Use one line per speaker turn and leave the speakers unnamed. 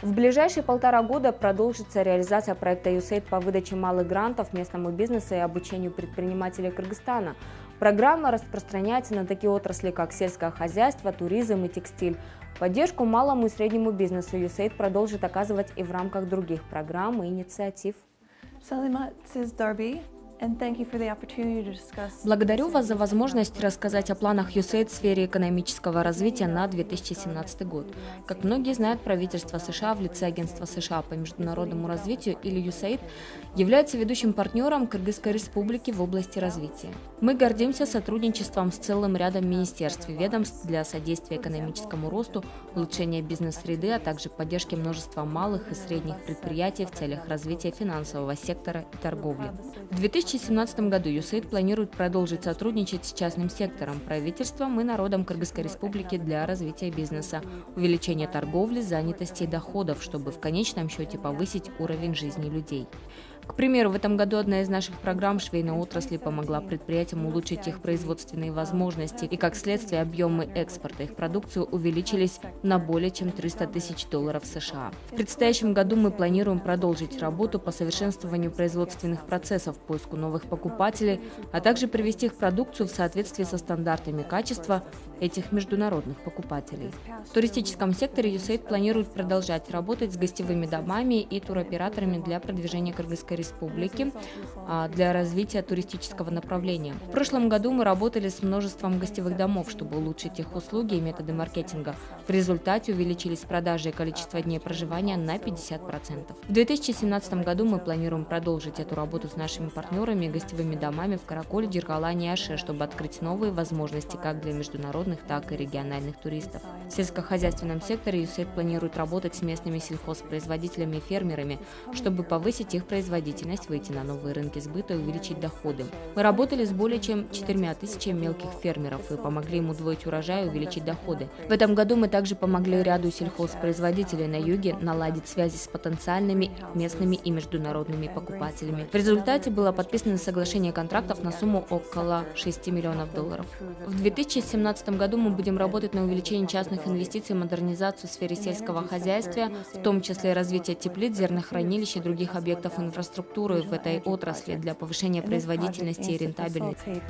В ближайшие полтора года продолжится реализация проекта USAID по выдаче малых грантов местному бизнесу и обучению предпринимателей Кыргызстана. Программа распространяется на такие отрасли, как сельское хозяйство, туризм и текстиль. Поддержку малому и среднему бизнесу USAID продолжит оказывать и в рамках других программ и инициатив.
Салима Дарби.
Благодарю вас за возможность рассказать о планах USAID в сфере экономического развития на 2017 год. Как многие знают, правительство США в лице Агентства США по международному развитию или USAID является ведущим партнером Кыргызской республики в области развития. Мы гордимся сотрудничеством с целым рядом министерств и ведомств для содействия экономическому росту, улучшения бизнес-среды, а также поддержки множества малых и средних предприятий в целях развития финансового сектора и торговли. В 2017 году ЮСАИД планирует продолжить сотрудничать с частным сектором, правительством и народом Кыргызской республики для развития бизнеса, увеличения торговли, занятости и доходов, чтобы в конечном счете повысить уровень жизни людей. К примеру, в этом году одна из наших программ швейной отрасли помогла предприятиям улучшить их производственные возможности, и как следствие объемы экспорта их продукции увеличились на более чем 300 тысяч долларов США. В предстоящем году мы планируем продолжить работу по совершенствованию производственных процессов, поиску новых покупателей, а также привести их продукцию в соответствии со стандартами качества этих международных покупателей. В туристическом секторе USAID планирует продолжать работать с гостевыми домами и туроператорами для продвижения Кыргызской республики а, для развития туристического направления. В прошлом году мы работали с множеством гостевых домов, чтобы улучшить их услуги и методы маркетинга. В результате увеличились продажи и количество дней проживания на 50%. В 2017 году мы планируем продолжить эту работу с нашими партнерами и гостевыми домами в Караколе, Джиргалане и Аше, чтобы открыть новые возможности как для международных, так и региональных туристов. В сельскохозяйственном секторе ЮСЭЙД планирует работать с местными сельхозпроизводителями и фермерами, чтобы повысить их производительность производительность, выйти на новые рынки сбыта и увеличить доходы. Мы работали с более чем 4 тысячами мелких фермеров и помогли им удвоить урожай и увеличить доходы. В этом году мы также помогли ряду сельхозпроизводителей на юге наладить связи с потенциальными местными и международными покупателями. В результате было подписано соглашение контрактов на сумму около 6 миллионов долларов. В 2017 году мы будем работать на увеличение частных инвестиций и модернизацию в сфере сельского хозяйства, в том числе развитие теплиц, зернохранилищ и других объектов инфраструктуры инфраструктуры в этой отрасли для повышения производительности и рентабельности.